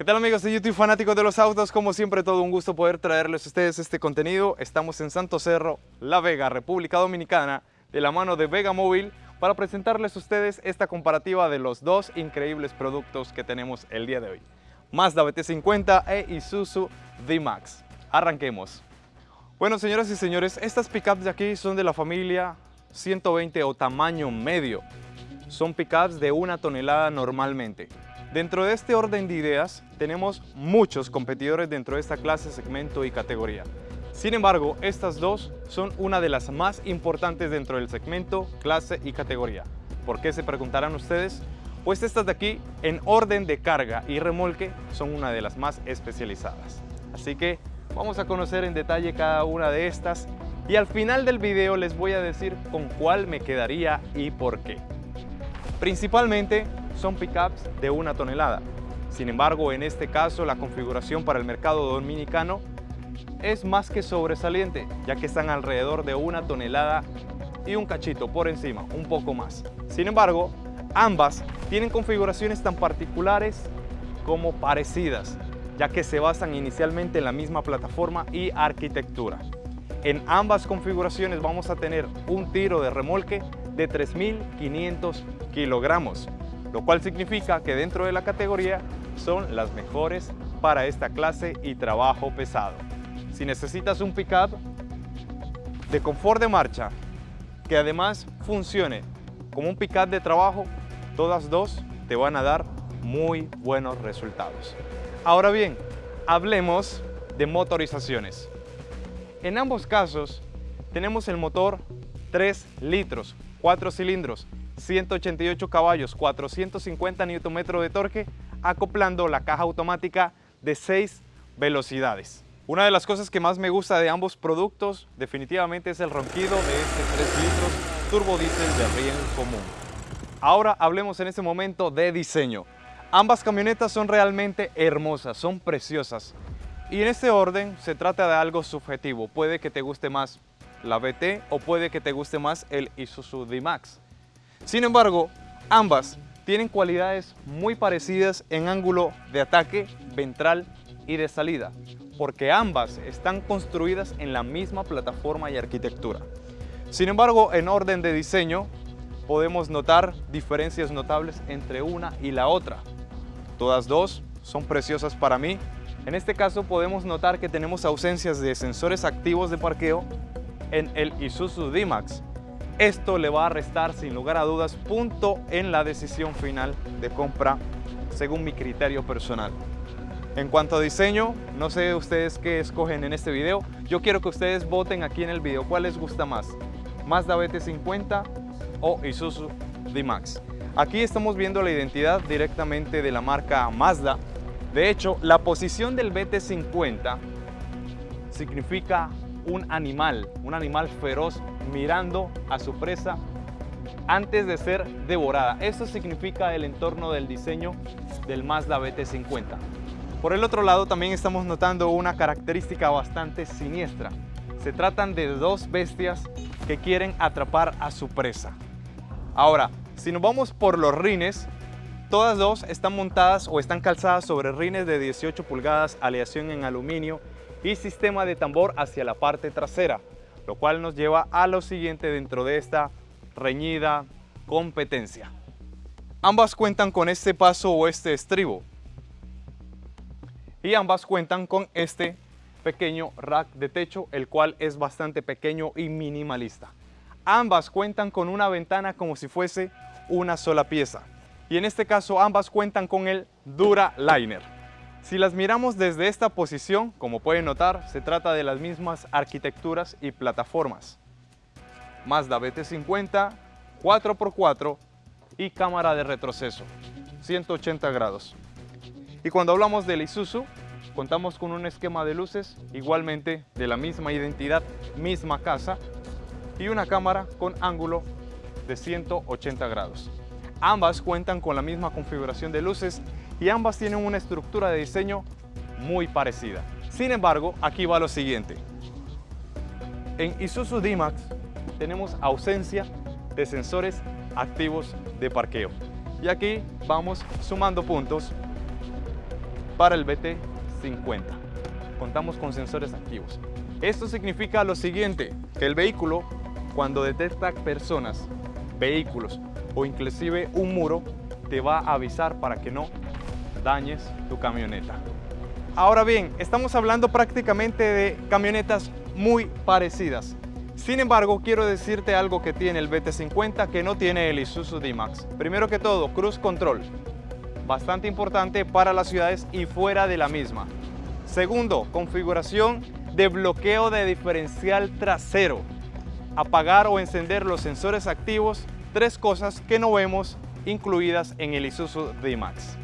¿Qué tal amigos de YouTube fanáticos de los autos? Como siempre todo un gusto poder traerles a ustedes este contenido. Estamos en Santo Cerro, La Vega, República Dominicana, de la mano de Vega Móvil para presentarles a ustedes esta comparativa de los dos increíbles productos que tenemos el día de hoy. Mazda BT50 e Isuzu D-Max. Arranquemos. Bueno señoras y señores, estas pickups de aquí son de la familia 120 o tamaño medio. Son pickups de una tonelada normalmente. Dentro de este orden de ideas, tenemos muchos competidores dentro de esta clase, segmento y categoría. Sin embargo, estas dos son una de las más importantes dentro del segmento, clase y categoría. ¿Por qué se preguntarán ustedes? Pues estas de aquí, en orden de carga y remolque, son una de las más especializadas. Así que vamos a conocer en detalle cada una de estas y al final del video les voy a decir con cuál me quedaría y por qué. Principalmente son pickups de una tonelada. Sin embargo, en este caso la configuración para el mercado dominicano es más que sobresaliente, ya que están alrededor de una tonelada y un cachito por encima, un poco más. Sin embargo, ambas tienen configuraciones tan particulares como parecidas, ya que se basan inicialmente en la misma plataforma y arquitectura. En ambas configuraciones vamos a tener un tiro de remolque de 3.500 kilogramos, lo cual significa que dentro de la categoría son las mejores para esta clase y trabajo pesado. Si necesitas un pickup de confort de marcha, que además funcione como un pickup de trabajo, todas dos te van a dar muy buenos resultados. Ahora bien, hablemos de motorizaciones. En ambos casos tenemos el motor 3 litros, 4 cilindros, 188 caballos, 450 Nm de torque, acoplando la caja automática de 6 velocidades. Una de las cosas que más me gusta de ambos productos definitivamente es el ronquido de este 3 litros turbo diésel de riel común. Ahora hablemos en este momento de diseño. Ambas camionetas son realmente hermosas, son preciosas. Y en este orden se trata de algo subjetivo. Puede que te guste más la BT o puede que te guste más el Isuzu D-Max. Sin embargo, ambas tienen cualidades muy parecidas en ángulo de ataque, ventral y de salida, porque ambas están construidas en la misma plataforma y arquitectura. Sin embargo, en orden de diseño, podemos notar diferencias notables entre una y la otra. Todas dos son preciosas para mí. En este caso podemos notar que tenemos ausencias de sensores activos de parqueo en el Isuzu D-Max, esto le va a restar sin lugar a dudas punto en la decisión final de compra según mi criterio personal. En cuanto a diseño, no sé ustedes qué escogen en este video. Yo quiero que ustedes voten aquí en el video cuál les gusta más, Mazda BT50 o Isuzu D-Max. Aquí estamos viendo la identidad directamente de la marca Mazda. De hecho, la posición del BT50 significa un animal, un animal feroz mirando a su presa antes de ser devorada. Esto significa el entorno del diseño del Mazda BT50. Por el otro lado también estamos notando una característica bastante siniestra. Se tratan de dos bestias que quieren atrapar a su presa. Ahora, si nos vamos por los rines, todas dos están montadas o están calzadas sobre rines de 18 pulgadas, aleación en aluminio y sistema de tambor hacia la parte trasera, lo cual nos lleva a lo siguiente dentro de esta reñida competencia. Ambas cuentan con este paso o este estribo y ambas cuentan con este pequeño rack de techo, el cual es bastante pequeño y minimalista. Ambas cuentan con una ventana como si fuese una sola pieza y en este caso ambas cuentan con el Dura Liner. Si las miramos desde esta posición, como pueden notar, se trata de las mismas arquitecturas y plataformas. Mazda BT50, 4x4 y cámara de retroceso, 180 grados. Y cuando hablamos del Isuzu, contamos con un esquema de luces igualmente de la misma identidad, misma casa y una cámara con ángulo de 180 grados. Ambas cuentan con la misma configuración de luces y ambas tienen una estructura de diseño muy parecida. Sin embargo, aquí va lo siguiente. En Isuzu D-Max tenemos ausencia de sensores activos de parqueo. Y aquí vamos sumando puntos para el BT50. Contamos con sensores activos. Esto significa lo siguiente, que el vehículo cuando detecta personas, vehículos o inclusive un muro, te va a avisar para que no dañes tu camioneta. Ahora bien, estamos hablando prácticamente de camionetas muy parecidas. Sin embargo, quiero decirte algo que tiene el BT50 que no tiene el Isuzu D-Max. Primero que todo, Cruise Control, bastante importante para las ciudades y fuera de la misma. Segundo, configuración de bloqueo de diferencial trasero. Apagar o encender los sensores activos, tres cosas que no vemos incluidas en el Isuzu D-Max.